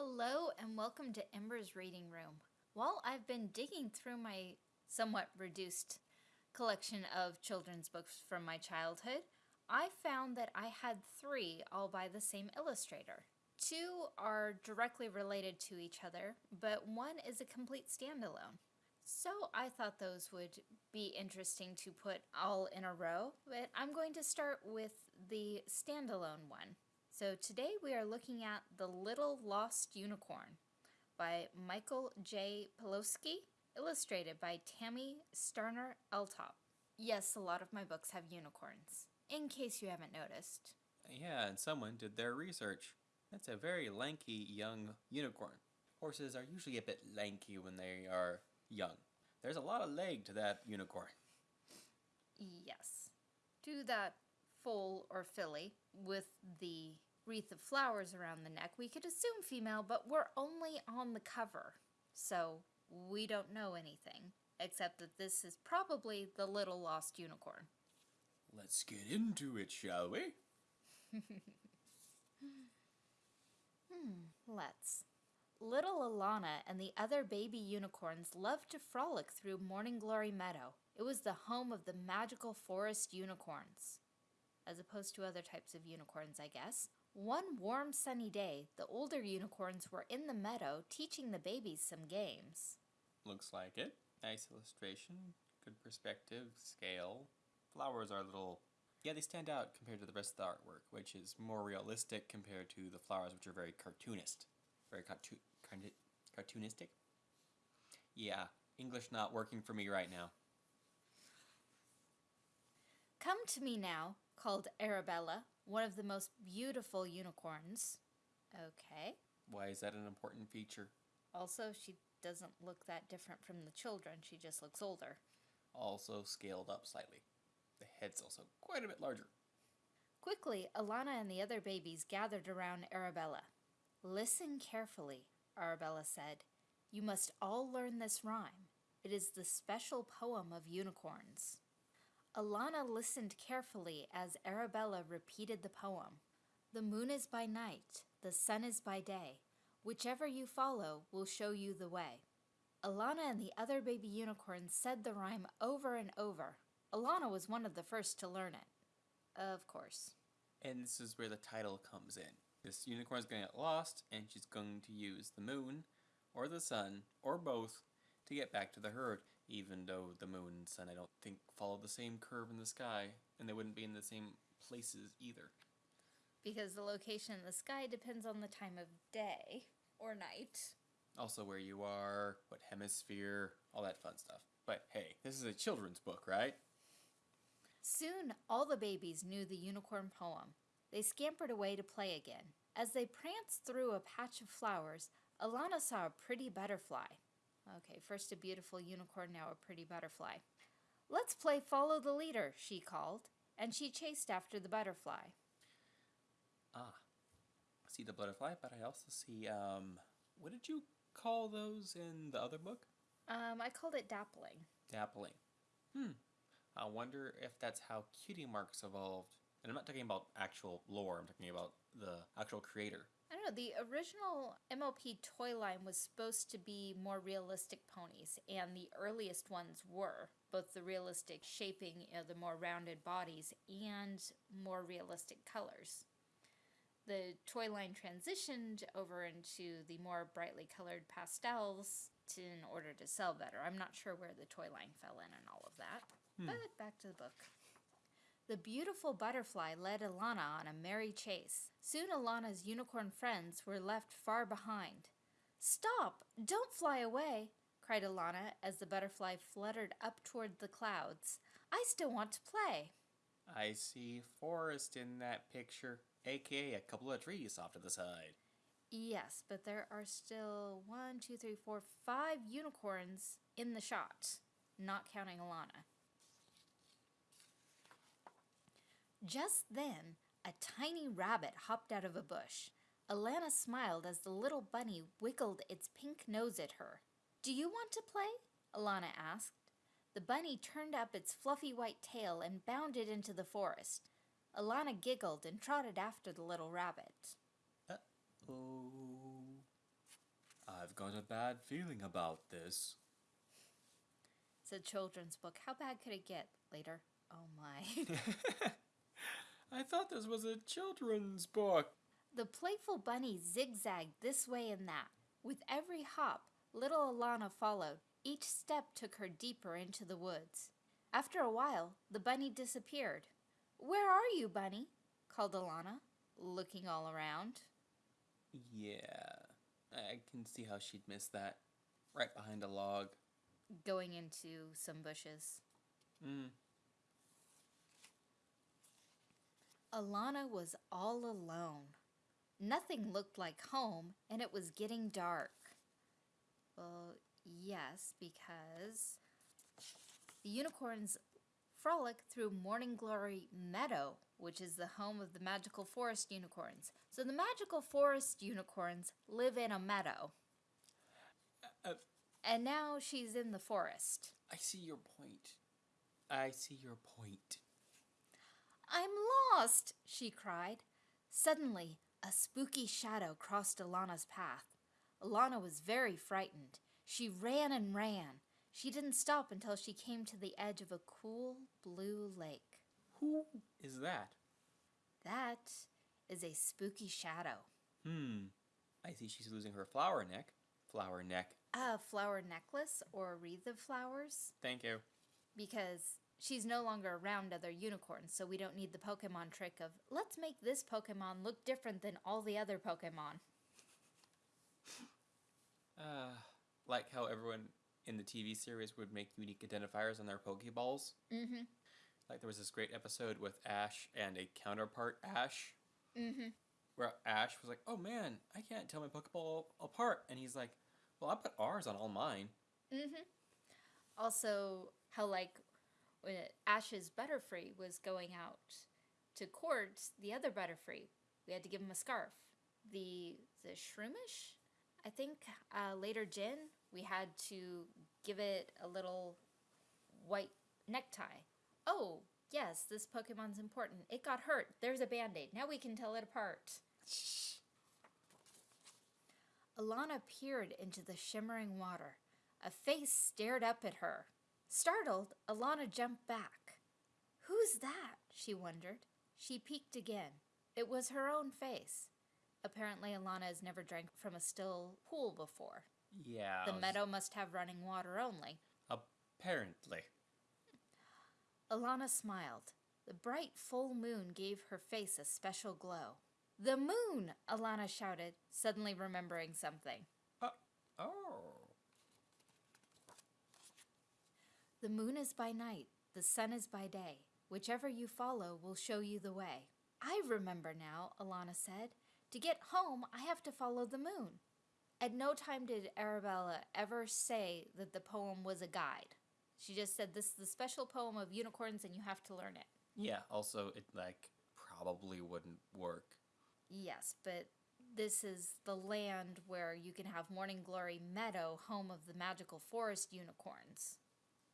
Hello and welcome to Ember's Reading Room. While I've been digging through my somewhat reduced collection of children's books from my childhood, I found that I had three all by the same illustrator. Two are directly related to each other, but one is a complete standalone. So I thought those would be interesting to put all in a row, but I'm going to start with the standalone one. So today we are looking at The Little Lost Unicorn by Michael J. Pellowski, illustrated by Tammy Starner Eltop. Yes, a lot of my books have unicorns, in case you haven't noticed. Yeah, and someone did their research. That's a very lanky young unicorn. Horses are usually a bit lanky when they are young. There's a lot of leg to that unicorn. Yes. To that foal or filly with the wreath of flowers around the neck, we could assume female, but we're only on the cover, so we don't know anything, except that this is probably the little lost unicorn. Let's get into it, shall we? hmm, let's. Little Alana and the other baby unicorns loved to frolic through Morning Glory Meadow. It was the home of the magical forest unicorns. As opposed to other types of unicorns, I guess. One warm sunny day, the older unicorns were in the meadow teaching the babies some games. Looks like it. Nice illustration, good perspective, scale. Flowers are a little... Yeah, they stand out compared to the rest of the artwork, which is more realistic compared to the flowers, which are very cartoonist. Very cartoon, cartoonistic? Yeah, English not working for me right now. Come to me now, called Arabella, one of the most beautiful unicorns. Okay. Why is that an important feature? Also, she doesn't look that different from the children. She just looks older. Also scaled up slightly. The head's also quite a bit larger. Quickly, Alana and the other babies gathered around Arabella. Listen carefully, Arabella said. You must all learn this rhyme. It is the special poem of unicorns. Alana listened carefully as Arabella repeated the poem. The moon is by night, the sun is by day. Whichever you follow will show you the way. Alana and the other baby unicorns said the rhyme over and over. Alana was one of the first to learn it. Of course. And this is where the title comes in. This unicorn is going to get lost, and she's going to use the moon, or the sun, or both, to get back to the herd even though the moon and sun I don't think follow the same curve in the sky, and they wouldn't be in the same places either. Because the location in the sky depends on the time of day or night. Also where you are, what hemisphere, all that fun stuff. But hey, this is a children's book, right? Soon all the babies knew the unicorn poem. They scampered away to play again. As they pranced through a patch of flowers, Alana saw a pretty butterfly. Okay, first a beautiful unicorn, now a pretty butterfly. Let's play follow the leader, she called, and she chased after the butterfly. Ah, I see the butterfly, but I also see, um, what did you call those in the other book? Um, I called it dappling. Dappling. Hmm. I wonder if that's how cutie marks evolved. And I'm not talking about actual lore, I'm talking about the actual creator. I don't know, the original MLP toy line was supposed to be more realistic ponies, and the earliest ones were. Both the realistic shaping, you know, the more rounded bodies, and more realistic colors. The toy line transitioned over into the more brightly colored pastels to, in order to sell better. I'm not sure where the toy line fell in and all of that. Hmm. But back to the book. The beautiful butterfly led Alana on a merry chase. Soon Alana's unicorn friends were left far behind. Stop! Don't fly away! cried Alana as the butterfly fluttered up toward the clouds. I still want to play. I see forest in that picture, aka a couple of trees off to the side. Yes, but there are still one, two, three, four, five unicorns in the shot, not counting Alana. Just then, a tiny rabbit hopped out of a bush. Alana smiled as the little bunny wiggled its pink nose at her. Do you want to play? Alana asked. The bunny turned up its fluffy white tail and bounded into the forest. Alana giggled and trotted after the little rabbit. Uh-oh. I've got a bad feeling about this. It's a children's book. How bad could it get? Later. Oh my. I thought this was a children's book. the playful bunny zigzagged this way and that. With every hop, little Alana followed. Each step took her deeper into the woods. After a while, the bunny disappeared. Where are you, bunny? called Alana, looking all around. Yeah, I can see how she'd miss that. Right behind a log. Going into some bushes. Mm. Alana was all alone. Nothing looked like home, and it was getting dark. Well, yes, because the unicorns frolic through Morning Glory Meadow, which is the home of the magical forest unicorns. So the magical forest unicorns live in a meadow. Uh, And now she's in the forest. I see your point. I see your point. I'm lost, she cried. Suddenly, a spooky shadow crossed Alana's path. Alana was very frightened. She ran and ran. She didn't stop until she came to the edge of a cool blue lake. Who is that? That is a spooky shadow. Hmm. I see she's losing her flower neck. Flower neck. A flower necklace or a wreath of flowers Thank you. because she's no longer around other unicorns, so we don't need the Pokemon trick of let's make this Pokemon look different than all the other Pokemon. Uh, like how everyone in the TV series would make unique identifiers on their Pokeballs. Mm-hmm. Like there was this great episode with Ash and a counterpart Ash, Mm-hmm. where Ash was like, "Oh man, I can't tell my Pokeball apart," and he's like, "Well, I put R's on all mine." Mm-hmm. Also, how like Ash's Butterfree was going out to court the other Butterfree, we had to give him a scarf. The the Shroomish, I think uh, later Jin, we had to give it a little white necktie. Oh yes, this Pokemon's important. It got hurt. There's a band aid. Now we can tell it apart. Alana peered into the shimmering water. A face stared up at her. Startled, Alana jumped back. Who's that? she wondered. She peeked again. It was her own face. Apparently, Alana has never drank from a still pool before. Yeah. The meadow must have running water only. Apparently. Alana smiled. The bright full moon gave her face a special glow. The moon! Alana shouted, suddenly remembering something. Uh, oh. The moon is by night, the sun is by day. Whichever you follow will show you the way. I remember now, Alana said. To get home, I have to follow the moon. At no time did Arabella ever say that the poem was a guide. She just said this is the special poem of unicorns and you have to learn it. Yeah. Also, it like probably wouldn't work. Yes, but this is the land where you can have Morning Glory Meadow, home of the magical forest unicorns.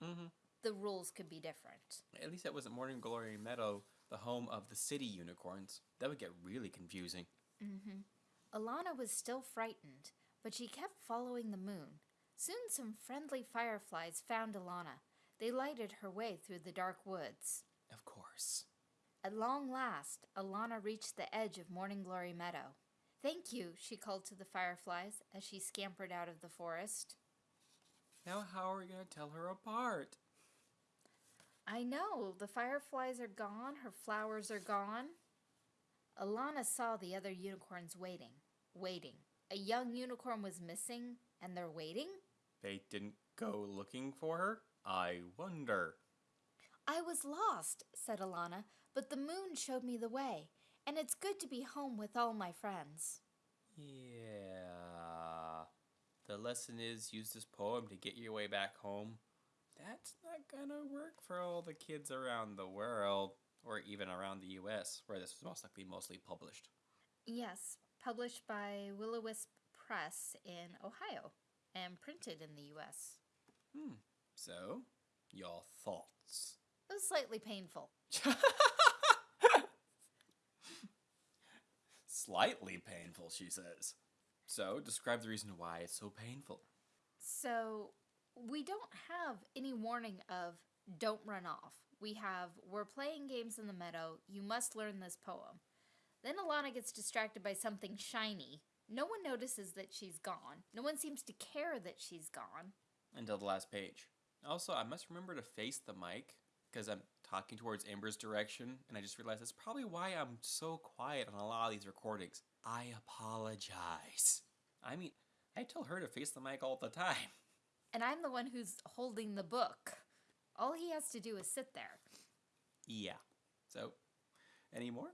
Mm-hmm. The rules could be different. At least that wasn't Morning Glory Meadow, the home of the city unicorns. That would get really confusing. Mm-hmm. Alana was still frightened, but she kept following the moon. Soon some friendly fireflies found Alana. They lighted her way through the dark woods. Of course. At long last, Alana reached the edge of Morning Glory Meadow. Thank you, she called to the fireflies as she scampered out of the forest. Now, how are we going to tell her apart? I know, the fireflies are gone, her flowers are gone. Alana saw the other unicorns waiting, waiting. A young unicorn was missing, and they're waiting? They didn't go looking for her? I wonder. I was lost, said Alana, but the moon showed me the way, and it's good to be home with all my friends. Yeah. The lesson is use this poem to get your way back home. That's not gonna work for all the kids around the world, or even around the US, where this was most likely mostly published. Yes, published by Willow Wisp Press in Ohio and printed in the US. Hmm. So, your thoughts? It was slightly painful. Slightly painful, she says. So, describe the reason why it's so painful. So, we don't have any warning of don't run off. We have we're playing games in the meadow. You must learn this poem. Then Alana gets distracted by something shiny. No one notices that she's gone. No one seems to care that she's gone. Until the last page. Also, I must remember to face the mic because I'm talking towards Amber's direction, and I just realized that's probably why I'm so quiet on a lot of these recordings. I apologize. I mean, I tell her to face the mic all the time. And I'm the one who's holding the book. All he has to do is sit there. Yeah. So, any more?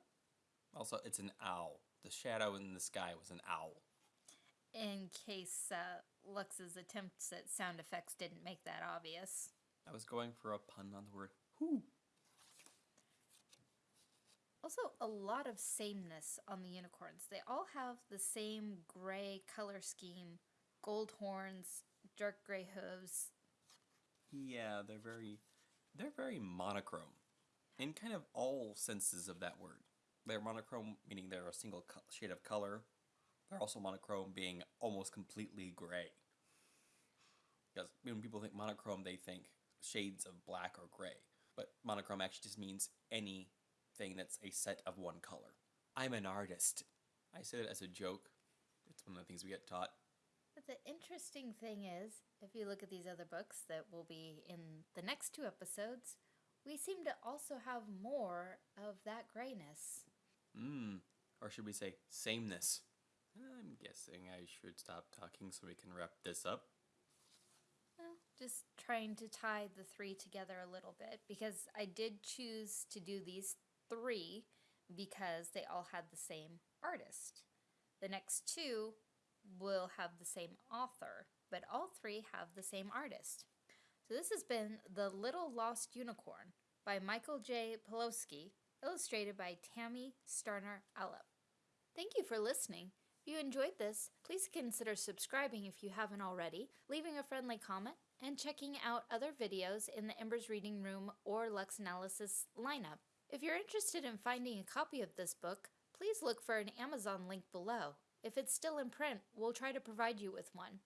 Also, it's an owl. The shadow in the sky was an owl. In case uh, Lux's attempts at sound effects didn't make that obvious. I was going for a pun on the word whoo. Also, a lot of sameness on the unicorns. They all have the same gray color scheme gold horns, dark gray hooves. Yeah, they're very, they're very monochrome, in kind of all senses of that word. They're monochrome, meaning they're a single shade of color. They're also monochrome, being almost completely gray. Because when people think monochrome, they think shades of black or gray. But monochrome actually just means anything that's a set of one color. I'm an artist. I said it as a joke. It's one of the things we get taught. But the interesting thing is, if you look at these other books that will be in the next two episodes, we seem to also have more of that grayness. Mmm. Or should we say sameness? I'm guessing I should stop talking so we can wrap this up. Well, just trying to tie the three together a little bit because I did choose to do these three because they all had the same artist. The next two will have the same author, but all three have the same artist. So this has been The Little Lost Unicorn by Michael J. Pellowski, illustrated by Tammy Starner Allop. Thank you for listening. If you enjoyed this, please consider subscribing if you haven't already, leaving a friendly comment, and checking out other videos in the Embers Reading Room or Lux Analysis lineup. If you're interested in finding a copy of this book, please look for an Amazon link below. If it's still in print, we'll try to provide you with one.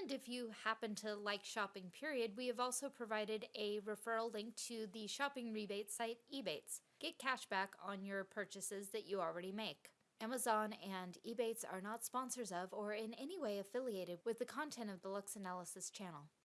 And if you happen to like shopping, period, we have also provided a referral link to the shopping rebate site Ebates. Get cash back on your purchases that you already make. Amazon and Ebates are not sponsors of or in any way affiliated with the content of the Lux Analysis channel.